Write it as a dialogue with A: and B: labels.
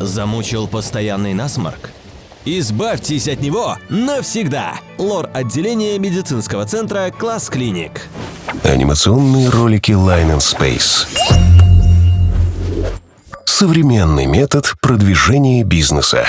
A: Замучил постоянный насморк? Избавьтесь от него навсегда! Лор-отделение медицинского центра «Класс Клиник».
B: Анимационные ролики Line and Space. Современный метод продвижения бизнеса.